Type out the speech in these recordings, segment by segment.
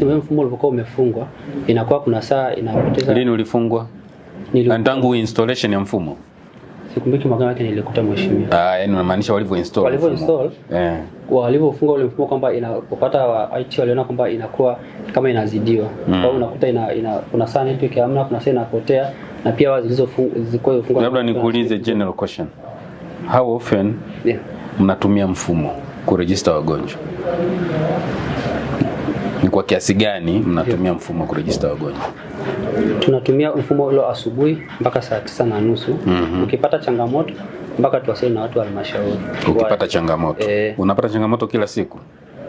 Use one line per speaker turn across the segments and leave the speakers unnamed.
Wewe mfumo ulipokuwa umefungwa, inakuwa kuna saa inapoteza.
Lini ulifungwa? Tangu installation ya mfumo.
Sikumbuki mwaka wake nilikuta mheshimiwa.
Ah, yani unamaanisha walivyo install.
Walivyo install
Eh.
walivyofunga ule mfumo kwamba inapopata wa IT waliona kwamba inakuwa kama inazidiwa. Mm. Kwa hiyo unakuta ina, ina kuna saa network hamna, kuna saa inapotea na pia wao zilizofungwa zilikuwa zifungwa.
Labda nikuulize general question. How often
Yeah.
mnatumia mfumo kuregister wagonjwa? Ni kwa kiasi gani mnatumia mfumo wa kurejista wagonjwa?
Tunatumia mfumo ule asubuhi mpaka saa tisa na nusu. mm -hmm. Ukipata changamoto mpaka tuwasili na watu wa halmashauri.
Ukipata changamoto.
Eh.
Unapata changamoto kila siku?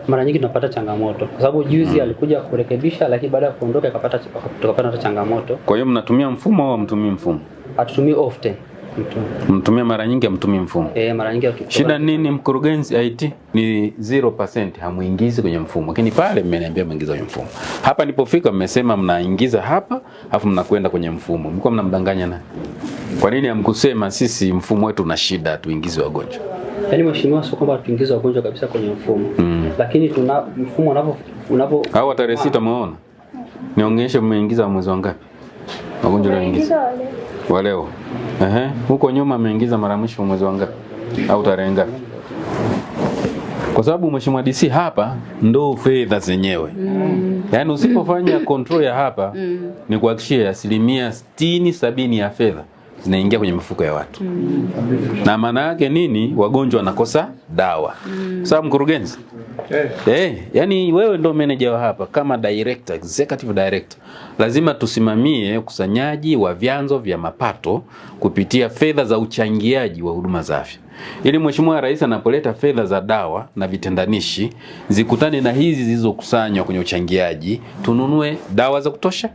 mara nyingi tunapata changamoto kwa sababu juzi mm. alikuja kurekebisha, lakini baada ya kuondoka akapata tukapata changamoto.
Kwa hiyo mnatumia mfumo au mtumii mfumo?
Hatutumii often mtu
Mnatumia mara nyingi amtumii mfumo?
eh, mara nyingi
Shida nini mkurugenzi IT? Ni 0% hamuingizi kwenye mfumo. Lakini pale mmeniambia mwingiza kwenye mfumo. Hapa nilipofika mmesema mnaingiza hapa afu mnakwenda kwenye mfumo. Mlikuwa mnamdanganya nani? Kwa nini hamkusema sisi mfumo wetu una shida tuingize wagonjwa?
Yaani mheshimiwa, sio kwamba tuingize wagonjwa kabisa kwenye mfumo
Mm.
lakini tuna mfumo unavyo unavyo
Au tarehe sita umeona? Nionyeshe mmeingiza mwezi wa ngapi? Wagonjwa walioingiza. Wa leo. Ehe, huko nyuma ameingiza mara mwisho mwezi wa ngapi? Au tarehe ngapi? Kwa sababu mheshimiwa DC hapa ndo fedha zenyewe. mm. Yaani usipofanya control ya hapa mm. ni kuhakikishia asilimia sitini sabini ya fedha zinaingia kwenye mifuko ya watu. mm. Na maana yake nini? Wagonjwa wanakosa dawa. mm. Sawa mkurugenzi? Eh, yani wewe ndo manager wa hapa kama director, executive director. Lazima tusimamie ukusanyaji wa vyanzo vya mapato kupitia fedha za uchangiaji wa huduma za afya. Ili Mheshimiwa Rais anapoleta fedha za dawa na vitendanishi zikutane na hizi zilizokusanywa kwenye uchangiaji, tununue dawa za kutosha,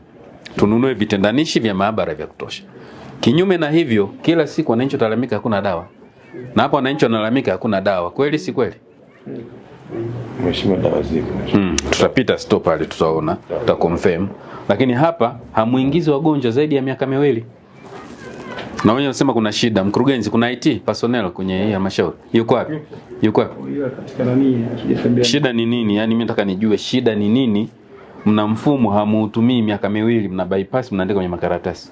tununue vitendanishi vya maabara vya kutosha. Kinyume na hivyo, kila siku wananchi watalalamika hakuna dawa. Na hapo wananchi wanalalamika hakuna dawa. Kweli si kweli?
Mheshimiwa, dawa zipo.
Mm, tutapita stop pale tutaona, tuta confirm. Lakini hapa hamuingizi wagonjwa zaidi ya miaka miwili. Na wenyewe wanasema kuna shida. Mkurugenzi, kuna IT personnel kwenye hii halmashauri. Yuko wapi? Yuko wapi? Shida ni nini? Yaani mimi nataka nijue shida ni nini. Mna mfumo hamuutumii miaka miwili, mna bypass, mnaandika kwenye makaratasi.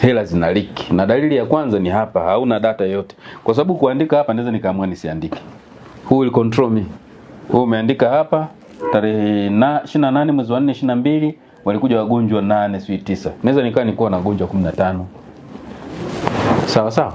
Hela zina leak. Na dalili ya kwanza ni hapa, hauna data yoyote. Kwa sababu kuandika hapa naweza nikaamua nisiandike. Who will control me? Wewe umeandika hapa tarehe na 28 mwezi wa 4 22 walikuja wagonjwa 8 sijui 9. Naweza nikaa nilikuwa na wagonjwa 15. Sawa sawa.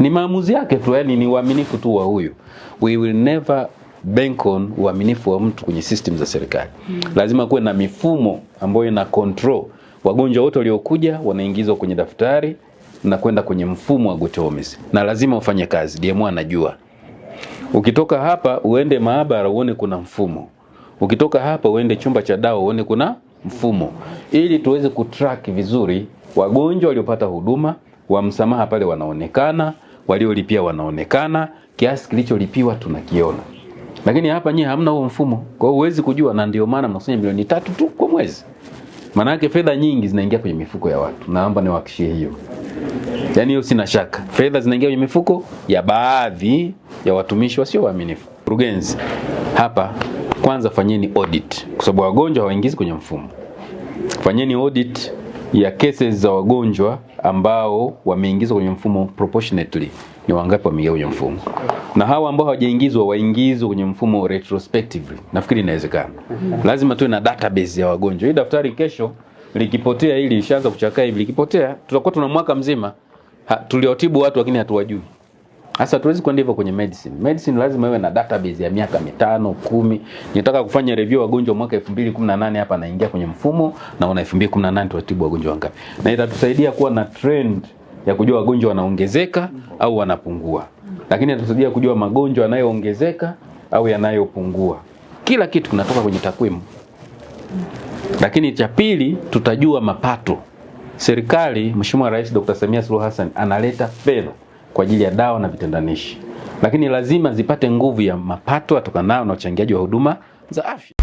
Ni maamuzi yake tu, yani ni uaminifu tu wa huyu. We will never bank on uaminifu wa mtu kwenye system za serikali. Lazima kuwe na mifumo ambayo ina control wagonjwa wote waliokuja wanaingizwa kwenye daftari na kwenda kwenye mfumo wa GoTHOMIS Na lazima ufanye kazi. DMO anajua. Ukitoka hapa uende maabara uone kuna mfumo. Ukitoka hapa uende chumba cha dawa uone kuna mfumo, ili tuweze kutrack vizuri wagonjwa waliopata huduma wa msamaha pale wanaonekana, waliolipia wanaonekana, kiasi kilicholipiwa tunakiona. Lakini hapa nyie hamna huo mfumo, kwa hiyo huwezi kujua, na ndio maana mnakusanya milioni tatu tu kwa mwezi. Maana yake fedha nyingi zinaingia kwenye mifuko ya watu. Naomba niwahakishie hiyo. Yaani hiyo sina shaka. Fedha zinaingia kwenye mifuko ya baadhi ya watumishi wasio waaminifu. Mkurugenzi, hapa kwanza fanyeni audit kwa sababu wagonjwa hawaingizi kwenye mfumo. Fanyeni audit ya cases za wagonjwa ambao wameingizwa kwenye mfumo proportionately. Ni wangapi wameingia kwenye mfumo? Na hawa ambao hawajaingizwa waingizwe kwenye mfumo retrospectively. Nafikiri inawezekana. Lazima tuwe na database ya wagonjwa. Hii daftari kesho likipotea hili ishaanza kuchakaa hivi likipotea tutakuwa tuna mwaka mzima tuliotibu watu lakini hatuwajui. Sasa hatuwezi kwenda hivyo kwenye medicine. Medicine lazima iwe na database ya miaka mitano, kumi. Nitaka kufanya review wagonjwa mwaka 2018 hapa naingia kwenye mfumo na una 2018 tuwatibu wagonjwa wangapi. Na itatusaidia kuwa na trend ya kujua wagonjwa wanaongezeka au wanapungua. Lakini inatusaidia kujua magonjwa yanayoongezeka au yanayopungua. Kila kitu kinatoka kwenye takwimu. Lakini cha pili tutajua mapato. Serikali, Mheshimiwa Rais Dr. Samia Suluhu Hassan analeta fedha kwa ajili ya dawa na vitendanishi, lakini lazima zipate nguvu ya mapato yatokanayo na uchangiaji wa huduma za afya.